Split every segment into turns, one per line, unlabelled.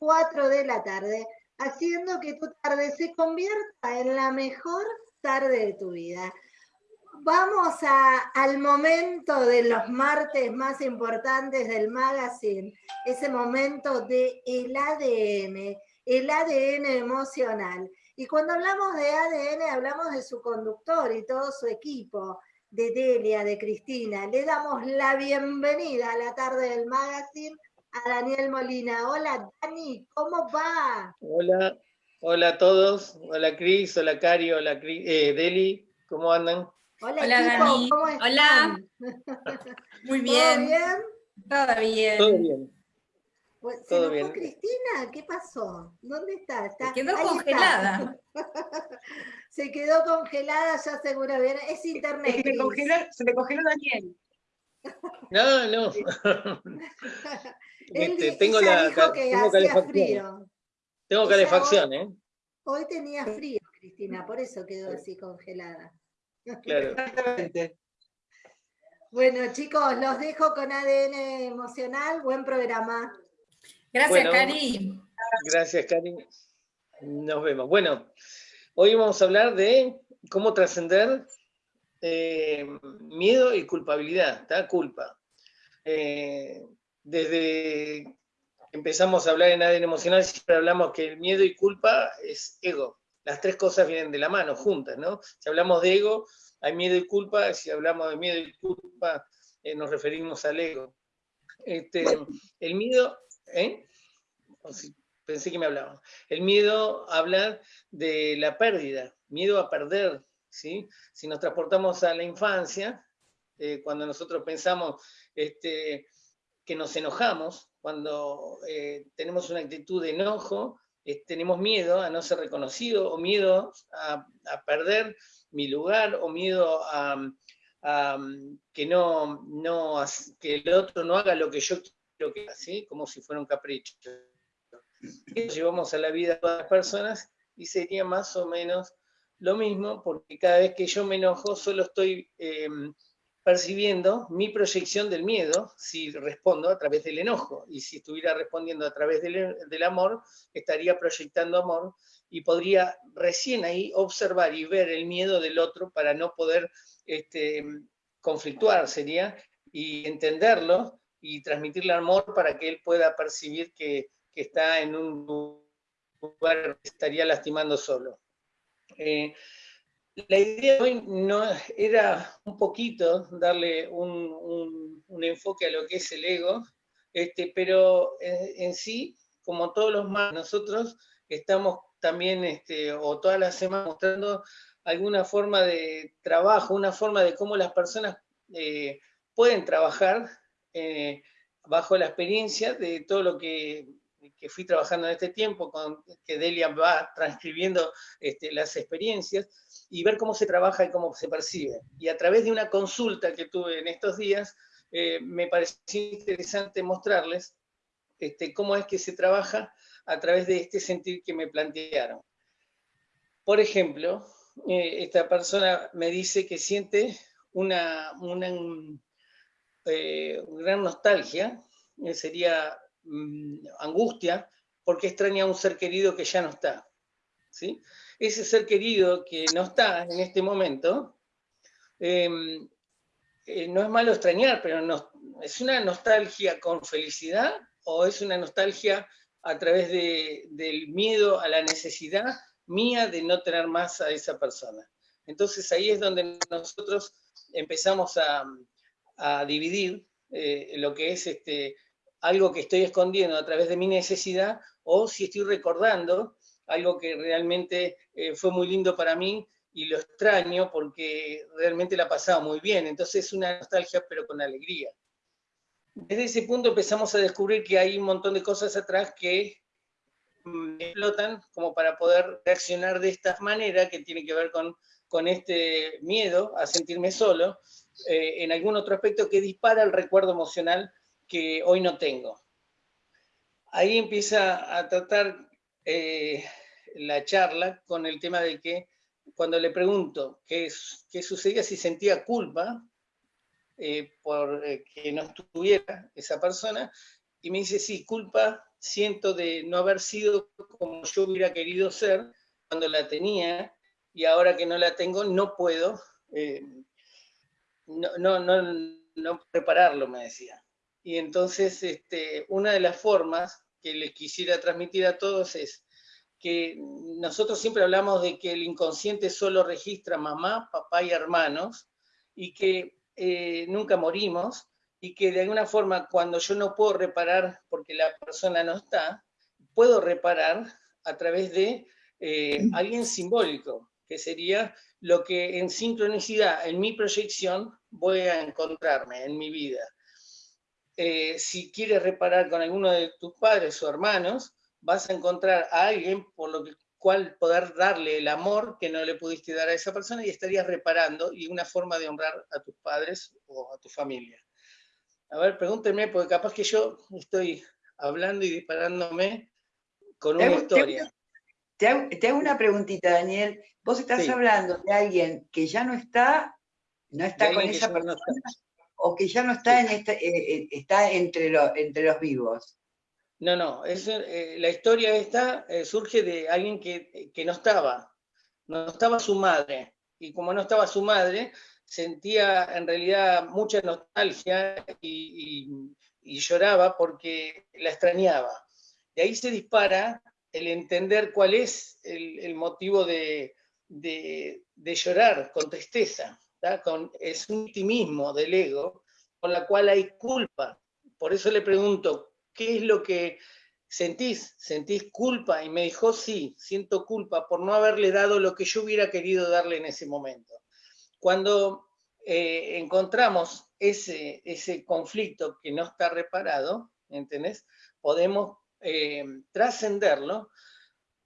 4 de la tarde, haciendo que tu tarde se convierta en la mejor tarde de tu vida. Vamos al momento de los martes más importantes del magazine, ese momento de el ADN, el ADN emocional. Y cuando hablamos de ADN, hablamos de su conductor y todo su equipo, de Delia, de Cristina. Le damos la bienvenida a la tarde del magazine a Daniel Molina. Hola Dani, ¿cómo va?
Hola, hola a todos. Hola Cris, hola Cari, hola eh, Deli, ¿cómo andan?
Hola, Dani. ¿cómo están?
Hola. Muy bien.
¿Todo
bien?
Todo bien.
Pues, ¿Se Todo bien. Cristina? ¿Qué pasó? ¿Dónde está? está...
Se quedó congelada.
se quedó congelada, ya seguro. Es internet.
se, le congeló, se le congeló Daniel.
No, no.
Este, tengo la, dijo que hacía frío.
Tengo calefacción, ¿eh?
Hoy tenía frío, Cristina, por eso quedó así congelada.
Claro.
Bueno, chicos, los dejo con ADN emocional. Buen programa.
Gracias, Cari.
Gracias, Cari. Nos vemos. Bueno, hoy vamos a hablar de cómo trascender eh, miedo y culpabilidad, ¿está? Culpa. Eh, desde empezamos a hablar en ADN emocional, siempre hablamos que el miedo y culpa es ego. Las tres cosas vienen de la mano, juntas, ¿no? Si hablamos de ego, hay miedo y culpa, si hablamos de miedo y culpa, eh, nos referimos al ego. Este, el miedo, ¿eh? pensé que me hablaban. El miedo habla de la pérdida, miedo a perder, ¿sí? Si nos transportamos a la infancia, eh, cuando nosotros pensamos este, que nos enojamos, cuando eh, tenemos una actitud de enojo, tenemos miedo a no ser reconocido o miedo a, a perder mi lugar o miedo a, que, no, que el otro no haga lo que yo quiero que haga, como si fuera un capricho. Eso llevamos a la vida de todas las personas y sería más o menos lo mismo, porque cada vez que yo me enojo solo estoy em, percibiendo mi proyección del miedo si respondo a través del enojo, y si estuviera respondiendo a través del, amor, estaría proyectando amor, y podría recién ahí observar y ver el miedo del otro para no poder este, conflictuar, sería, y entenderlo y transmitirle amor para que él pueda percibir que, está en un lugar que estaría lastimando solo. Eh, la idea de hoy no, era un poquito darle un, enfoque a lo que es el ego, este, pero en, sí, como todos los más, nosotros estamos también, este, o todas las semanas, mostrando alguna forma de trabajo, una forma de cómo las personas eh, pueden trabajar eh, bajo la experiencia de todo lo que, fui trabajando en este tiempo, con, que Delia va transcribiendo este, las experiencias, y ver cómo se trabaja y cómo se percibe. Y a través de una consulta que tuve en estos días, eh, me pareció interesante mostrarles este, cómo es que se trabaja a través de este sentir que me plantearon. Por ejemplo, eh, esta persona me dice que siente una, una eh, gran nostalgia, sería mm, angustia, porque extraña a un ser querido que ya no está. ¿sí? Ese ser querido que no está en este momento, em, no es malo extrañar, pero es una nostalgia con felicidad o es una nostalgia a través del miedo a la necesidad mía de no tener más a esa persona. Entonces ahí es donde nosotros empezamos a, dividir eh, lo que es este, algo que estoy escondiendo a través de mi necesidad o si estoy recordando algo que realmente eh, fue muy lindo para mí y lo extraño porque realmente la pasaba muy bien. Entonces es una nostalgia pero con alegría desde ese punto empezamos a descubrir que hay un montón de cosas atrás que explotan como para poder reaccionar de esta manera, que tiene que ver con, con este miedo a sentirme solo, eh, en algún otro aspecto que dispara el recuerdo emocional que hoy no tengo. Ahí empieza a tratar eh, la charla con el tema de que cuando le pregunto qué, qué sucedía si sentía culpa, eh, por eh, que no estuviera esa persona, y me dice, sí, culpa siento de no haber sido como yo hubiera querido ser cuando la tenía y ahora que no la tengo no puedo eh, no, no, no, no, prepararlo, me decía. Y entonces este, una de las formas que les quisiera transmitir a todos es que nosotros siempre hablamos de que el inconsciente solo registra mamá, papá y hermanos, y que eh, nunca morimos, y que de alguna forma cuando yo no puedo reparar porque la persona no está, puedo reparar a través de eh, alguien simbólico, que sería lo que en sincronicidad, en mi proyección, voy a encontrarme en mi vida. Eh, si quieres reparar con alguno de tus padres o hermanos, vas a encontrar a alguien por lo cual poder darle el amor que no le pudiste dar a esa persona y estarías reparando y una forma de honrar a tus padres o a tu familia. A ver, pregúntenme, porque capaz que yo estoy hablando y disparándome con una historia.
Te hago, una preguntita, Daniel. Vos estás hablando de alguien que ya no está, no está con esa persona, o que ya no está, en este, eh, eh, está entre, entre los vivos.
No, no, es, eh, la historia esta surge de alguien que, no estaba, no estaba su madre, y como no estaba su madre, sentía en realidad mucha nostalgia y, lloraba porque la extrañaba. De ahí se dispara el entender cuál es el, motivo de, llorar con tristeza, con, es un optimismo del ego, con la cual hay culpa. Por eso le pregunto, ¿qué es lo que sentís? ¿Sentís culpa? Y me dijo, sí, siento culpa por no haberle dado lo que yo hubiera querido darle en ese momento. Cuando eh, encontramos ese, ese conflicto que no está reparado, ¿entendés? Podemos eh, trascenderlo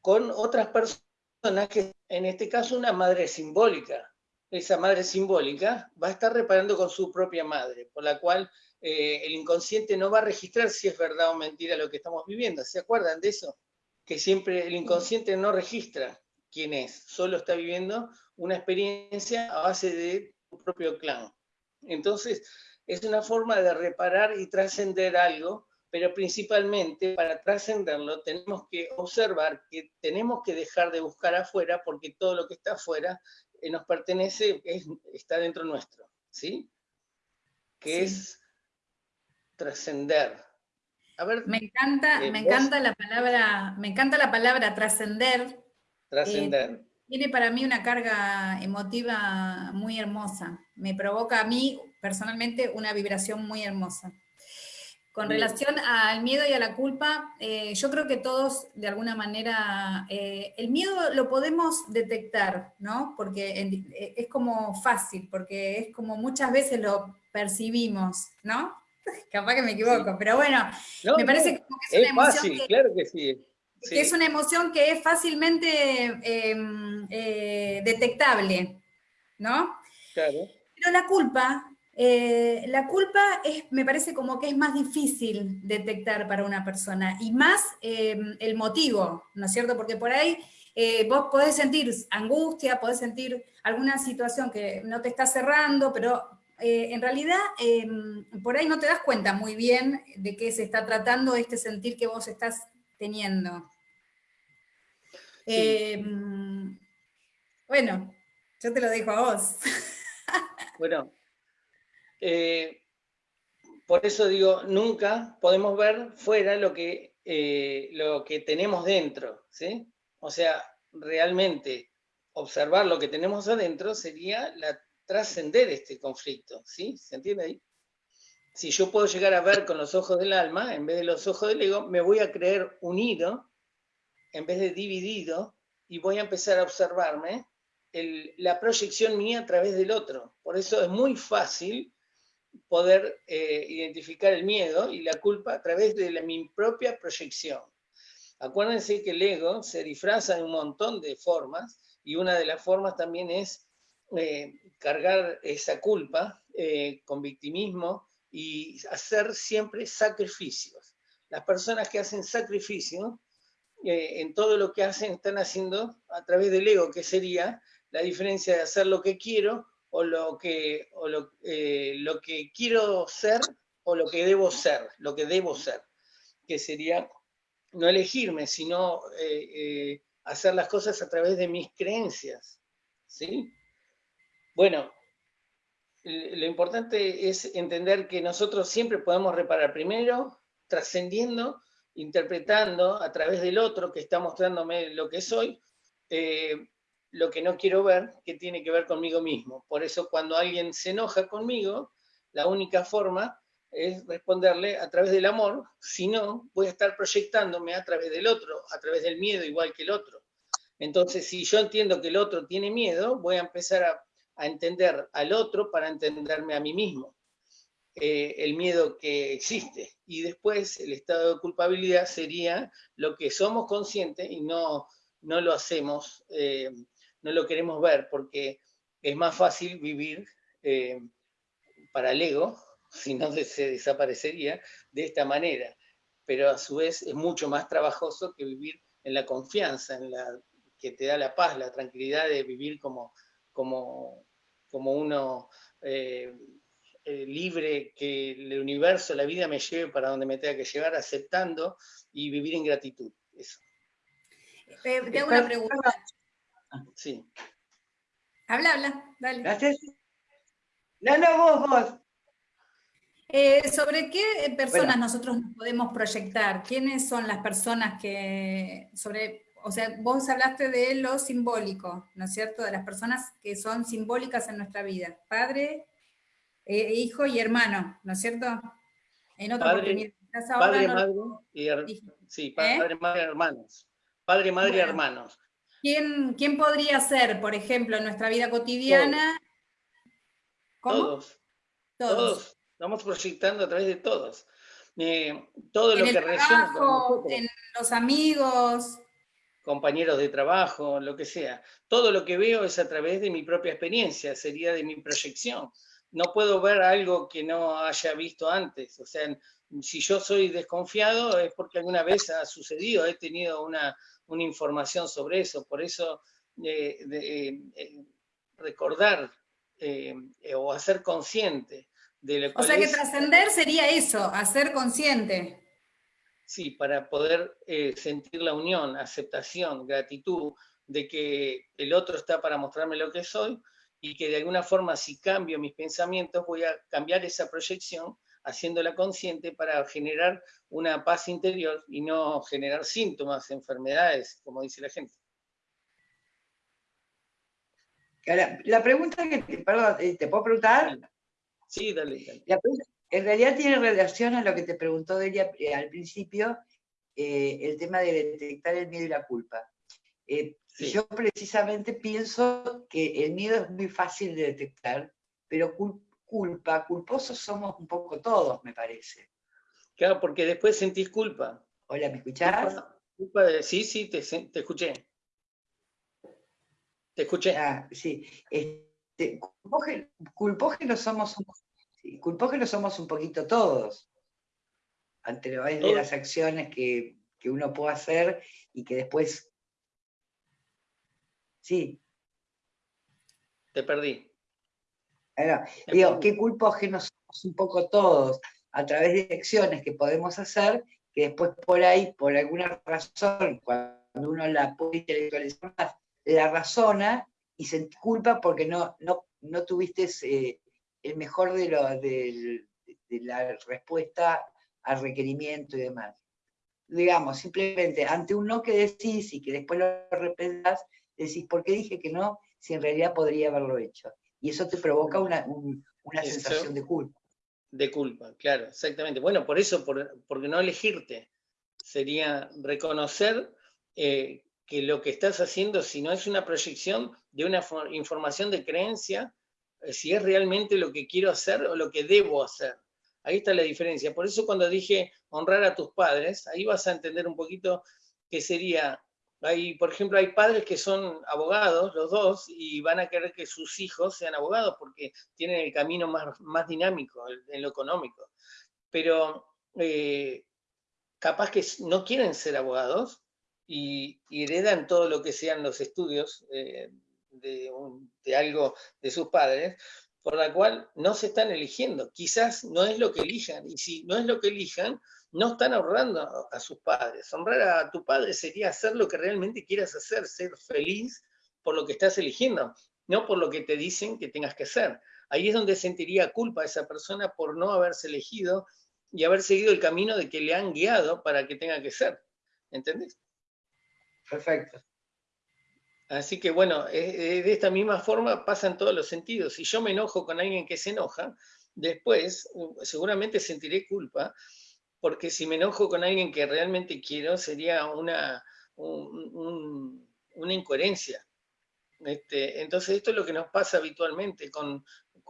con otras personas que, en este caso, una madre simbólica. Esa madre simbólica va a estar reparando con su propia madre, por la cual eh, el inconsciente no va a registrar si es verdad o mentira lo que estamos viviendo. ¿Se acuerdan de eso? Que siempre el inconsciente no registra quién es, solo está viviendo una experiencia a base de su propio clan. Entonces, es una forma de reparar y trascender algo, pero principalmente para trascenderlo tenemos que observar que tenemos que dejar de buscar afuera porque todo lo que está afuera nos pertenece, está dentro nuestro, ¿sí? Que es trascender.
me encanta, eh, me encanta la palabra, me encanta la palabra trascender.
Trascender.
Eh, tiene para mí una carga emotiva muy hermosa. Me provoca a mí personalmente una vibración muy hermosa. Con relación al miedo y a la culpa, eh, yo creo que todos, de alguna manera, el miedo lo podemos detectar, ¿no? Porque es como fácil, porque es como muchas veces lo percibimos, ¿no? Capaz que me equivoco, pero bueno, me parece que es una emoción. que,
claro que sí.
es una emoción que es fácilmente em, eh, detectable, ¿no?
Claro.
Pero la culpa, eh, la culpa es, me parece como que es más difícil detectar para una persona, y más em, el motivo, ¿no es cierto? Porque por ahí eh, vos podés sentir angustia, podés sentir alguna situación que no te está cerrando, pero eh, en realidad em, por ahí no te das cuenta muy bien de qué se está tratando este sentir que vos estás teniendo. Em, bueno, yo te lo dejo a vos.
bueno, eh, por eso digo, nunca podemos ver fuera lo que, eh, lo que tenemos dentro, ¿sí? O sea, realmente observar lo que tenemos adentro sería la trascender este conflicto, ¿sí? ¿Se entiende ahí? Si yo puedo llegar a ver con los ojos del alma, en vez de los ojos del ego, me voy a creer unido, en vez de dividido, y voy a empezar a observarme la proyección mía a través del otro. Por eso es muy fácil poder eh, identificar el miedo y la culpa a través de mi propia proyección. Acuérdense que el ego se disfraza de un montón de formas y una de las formas también es eh, cargar esa culpa eh, con victimismo y hacer siempre sacrificios. Las personas que hacen sacrificio, eh, en todo lo que hacen, están haciendo a través del ego, que sería la diferencia de hacer lo que quiero o lo que, o lo, lo que quiero ser o lo que debo ser, lo que debo ser, que sería no elegirme, sino eh, eh, hacer las cosas a través de mis creencias. ¿sí? Bueno, lo importante es entender que nosotros siempre podemos reparar primero, trascendiendo, interpretando a través del otro que está mostrándome lo que soy, eh, lo que no quiero ver, que tiene que ver conmigo mismo. Por eso cuando alguien se enoja conmigo, la única forma es responderle a través del amor, si no, voy a estar proyectándome a través del otro, a través del miedo igual que el otro. Entonces, si yo entiendo que el otro tiene miedo, voy a empezar a entender al otro para entenderme a mí mismo. Eh, el miedo que existe. Y después el estado de culpabilidad sería lo que somos conscientes y no, no lo hacemos, eh, no lo queremos ver, porque es más fácil vivir eh, para el ego, si no se desaparecería, de esta manera. Pero a su vez es mucho más trabajoso que vivir en la confianza, en la que te da la paz, la tranquilidad de vivir como, como, como uno eh, eh, libre, que el universo, la vida me lleve para donde me tenga que llegar, aceptando y vivir en gratitud. Eso.
Eh, te hago una pregunta.
Sí.
Habla, habla, dale.
Gracias. No, no, vos, vos.
¿Sobre qué personas nosotros podemos proyectar? ¿Quiénes son las personas que, sobre o sea, vos hablaste de lo simbólico, ¿no es cierto? De las personas que son simbólicas en nuestra vida. Padre, eh, hijo y hermano, ¿no es cierto?
En otra padre, Padre, madre y sí, ¿Eh? padre, madre, hermanos. Padre, madre y hermanos.
¿Quién, ¿Quién podría ser, por ejemplo, en nuestra vida cotidiana?
Todos. Todos. Todos. Estamos proyectando a través de todos. Eh, todo lo que
trabajo, en los amigos,
compañeros de trabajo, lo que sea. Todo lo que veo es a través de mi propia experiencia, sería de mi proyección. No puedo ver algo que no haya visto antes. O sea, si yo soy desconfiado es porque alguna vez ha sucedido, he tenido una, información sobre eso. Por eso eh, eh, recordar eh, o hacer consciente de lo que...
O sea que trascender sería eso, hacer consciente.
Sí, para poder sentir la unión, aceptación, gratitud de que el otro está para mostrarme lo que soy y que de alguna forma si cambio mis pensamientos voy a cambiar esa proyección haciéndola consciente para generar una paz interior y no generar síntomas, enfermedades, como dice la gente.
La pregunta que, perdón, eh, ¿te puedo preguntar?
Sí, dale. dale.
En realidad tiene relación a lo que te preguntó Delia eh, al principio, eh, el tema de detectar el miedo y la culpa. Eh, yo precisamente pienso que el miedo es muy fácil de detectar, pero culpa, culposos somos un poco todos, me parece.
Claro, porque después sentís culpa.
Hola, ¿me escuchás?
sí, sí, te, escuché. Te escuché.
Ah, sí. Este, culpógenos somos un somos un poquito todos, ante de las acciones que, uno puede hacer y que después... Sí.
Te perdí.
Bueno, digo, qué culpógenos somos un poco todos, a través de acciones que podemos hacer, que después por ahí, por alguna razón, cuando uno la puede intelectualizar más, la razona y se culpa porque no, no, no tuviste eh, el mejor de, lo, de, la respuesta al requerimiento y demás. Digamos, simplemente ante un no que decís y que después lo repensás, decís, ¿por qué dije que no? Si en realidad podría haberlo hecho. Y eso te provoca una, sensación de culpa.
De culpa, claro, exactamente. Bueno, por eso, por, porque no elegirte, sería reconocer eh, que lo que estás haciendo, si no es una proyección de una información de creencia, si es realmente lo que quiero hacer o lo que debo hacer. Ahí está la diferencia. Por eso cuando dije honrar a tus padres, ahí vas a entender un poquito qué sería. Hay, por ejemplo, hay padres que son abogados, los dos, y van a querer que sus hijos sean abogados porque tienen el camino más, más dinámico en lo económico. Pero eh, capaz que no quieren ser abogados y, heredan todo lo que sean los estudios eh, de, algo de sus padres, por la cual no se están eligiendo. Quizás no es lo que elijan, y si no es lo que elijan, no están honrando a sus padres. Honrar a tu padre sería hacer lo que realmente quieras hacer, ser feliz por lo que estás eligiendo, no por lo que te dicen que tengas que hacer. Ahí es donde sentiría culpa esa persona por no haberse elegido y haber seguido el camino de que le han guiado para que tenga que ser. ¿Entendés?
Perfecto.
Así que bueno, de esta misma forma pasa en todos los sentidos. Si yo me enojo con alguien que se enoja, después uh, seguramente sentiré culpa, porque si me enojo con alguien que realmente quiero, sería una, una incoherencia. Este, entonces esto es lo que nos pasa habitualmente con,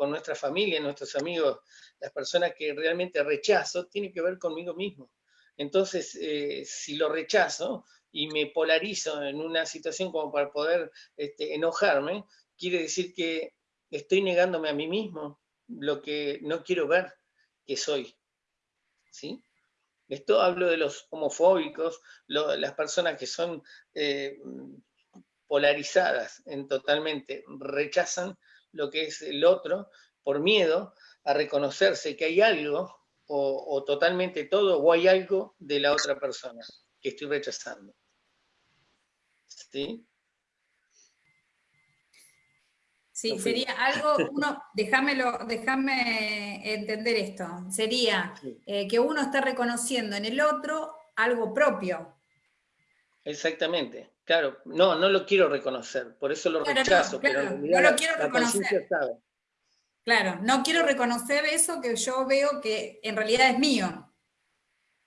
nuestra familia, nuestros amigos, las personas que realmente rechazo, tiene que ver conmigo mismo. Entonces, eh, si lo rechazo y me polarizo en una situación como para poder este, enojarme, quiere decir que estoy negándome a mí mismo lo que no quiero ver que soy. ¿Sí? Esto hablo de los homofóbicos, las personas que son eh, polarizadas en totalmente, rechazan lo que es el otro por miedo a reconocerse que hay algo o, totalmente todo o hay algo de la otra persona que estoy rechazando.
¿Sí? Sí, sería algo, uno, déjamelo, déjame entender esto, sería eh, que uno está reconociendo en el otro algo propio.
Exactamente. Claro, no, no lo quiero reconocer, por eso lo rechazo.
pero no lo quiero reconocer. Claro, no quiero reconocer eso que yo veo que en realidad es mío.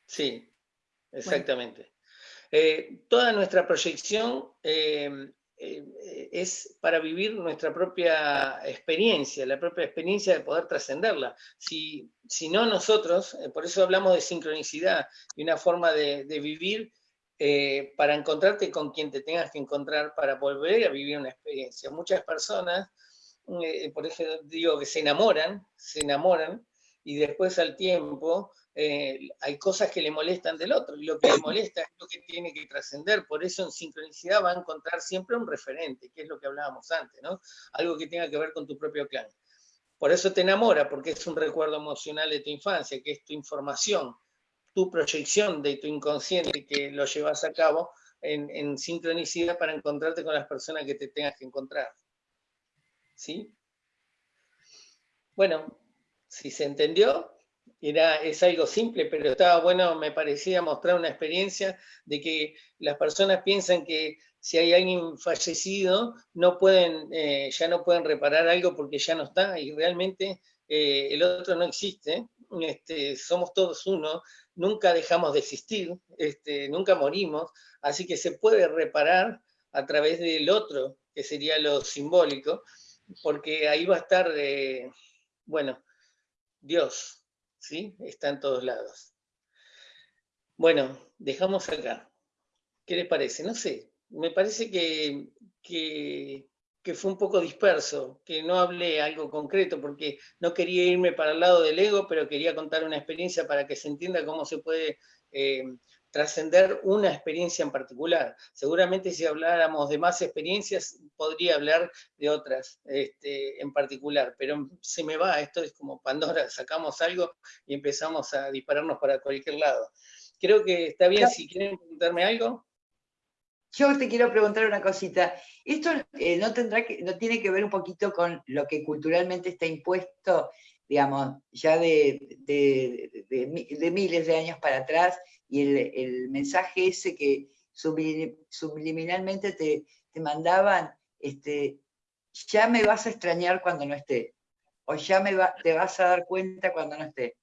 Sí, exactamente. Eh, toda nuestra proyección eh, eh, es para vivir nuestra propia experiencia, la propia experiencia de poder trascenderla. Si, si, no nosotros, por eso hablamos de sincronicidad y una forma de, vivir eh, para encontrarte con quien te tengas que encontrar para volver a vivir una experiencia. Muchas personas, eh, por eso digo que se enamoran, se enamoran, y después al tiempo eh, hay cosas que le molestan del otro, y lo que le molesta es lo que tiene que trascender, por eso en sincronicidad va a encontrar siempre un referente, que es lo que hablábamos antes, ¿no? Algo que tenga que ver con tu propio clan. Por eso te enamora, porque es un recuerdo emocional de tu infancia, que es tu información, tu proyección de tu inconsciente que lo llevas a cabo en, sincronicidad para encontrarte con las personas que te tengas que encontrar. ¿Sí? Bueno, si se entendió, era, es algo simple, pero estaba bueno, me parecía mostrar una experiencia de que las personas piensan que si hay alguien fallecido, no pueden, eh, ya no pueden reparar algo porque ya no está, y realmente eh, el otro no existe, este, somos todos uno, nunca dejamos de existir, este, nunca morimos, así que se puede reparar a través del otro, que sería lo simbólico, porque ahí va a estar, eh, bueno, Dios, ¿sí? Está en todos lados. Bueno, dejamos acá. ¿Qué les parece? No sé, me parece que, que que fue un poco disperso, que no hablé algo concreto porque no quería irme para el lado del ego, pero quería contar una experiencia para que se entienda cómo se puede eh, trascender una experiencia en particular. Seguramente si habláramos de más experiencias, podría hablar de otras este, en particular, pero se me va, esto es como Pandora, sacamos algo y empezamos a dispararnos para cualquier lado. Creo que está bien, si quieren preguntarme algo.
Yo te quiero preguntar una cosita. Esto eh, no tendrá que, no tiene que ver un poquito con lo que culturalmente está impuesto, digamos, ya de, miles de años para atrás, y el, mensaje ese que subliminalmente te, mandaban, este, ya me vas a extrañar cuando no esté, o ya me te vas a dar cuenta cuando no esté.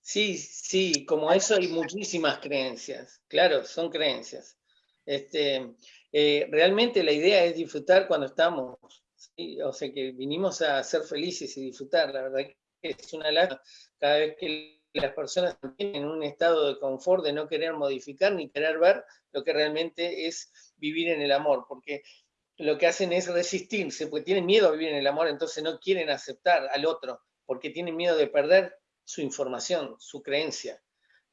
Sí, sí, como eso hay muchísimas creencias, claro, son creencias. Este, eh, realmente la idea es disfrutar cuando estamos, o sea que vinimos a ser felices y disfrutar, la verdad es una lástima cada vez que las personas tienen un estado de confort de no querer modificar ni querer ver lo que realmente es vivir en el amor, porque lo que hacen es resistirse, porque tienen miedo a vivir en el amor, entonces no quieren aceptar al otro, porque tienen miedo de perder su información, su creencia.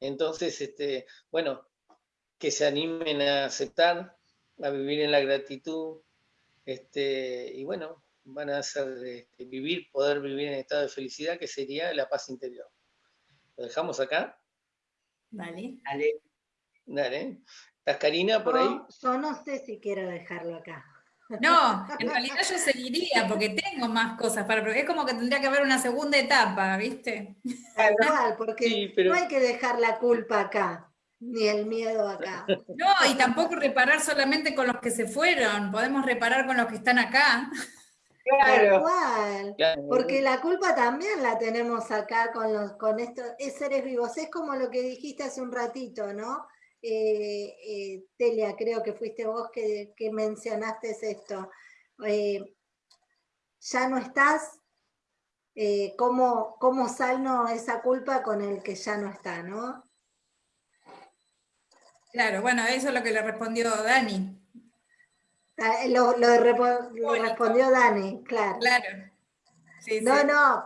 Entonces, este, bueno, que se animen a aceptar, a vivir en la gratitud, este, y bueno, van a hacer este, vivir, poder vivir en estado de felicidad, que sería la paz interior. ¿Lo dejamos acá?
Dale.
Dale. Dale. ¿Estás Karina por ahí?
Yo no sé si quiero dejarlo acá.
No, en realidad yo seguiría porque tengo más cosas para, es como que tendría que haber una segunda etapa, ¿viste?
Tal porque no hay que dejar la culpa acá, ni el miedo acá.
No, y tampoco reparar solamente con los que se fueron, podemos reparar con los que están acá.
Claro. Porque la culpa también la tenemos acá con los con estos seres vivos. Es como lo que dijiste hace un ratito, ¿no? Eh, eh, Telia, creo que fuiste vos que, mencionaste esto. Eh, ya no estás, ¿cómo, ¿cómo salno esa culpa con el que ya no está, no?
Claro, bueno, eso es lo que le respondió Dani.
Ah, lo, respondió Dani, claro.
Claro.
no, no,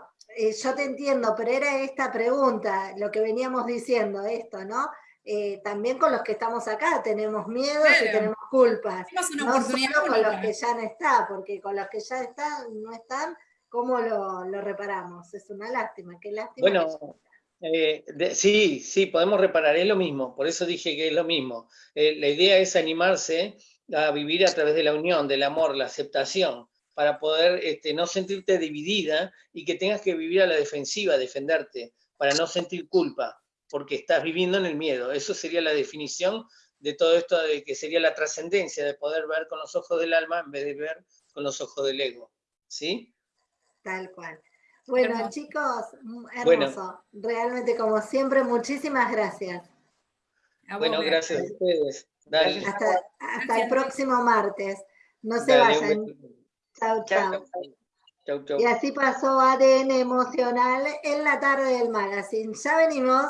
yo te entiendo, pero era esta pregunta, lo que veníamos diciendo, esto, ¿no? Eh, también con los que estamos acá tenemos miedo y tenemos culpas. no solo con los que ya no están, porque con los que ya están, no están, ¿cómo lo, reparamos? Es una lástima, qué lástima.
Bueno, eh, sí, sí, podemos reparar, es lo mismo, por eso dije que es lo mismo. Eh, la idea es animarse a vivir a través de la unión, del amor, la aceptación, para poder este, no sentirte dividida y que tengas que vivir a la defensiva, defenderte, para no sentir culpa porque estás viviendo en el miedo. Eso sería la definición de todo esto de que sería la trascendencia de poder ver con los ojos del alma en vez de ver con los ojos del ego. ¿Sí?
Tal cual. Bueno, chicos, hermoso. Realmente, como siempre, muchísimas gracias.
Bueno, gracias a ustedes.
Hasta, el próximo martes. No se vayan. Chao, chao. Y así pasó ADN emocional en la tarde del magazine. Ya venimos.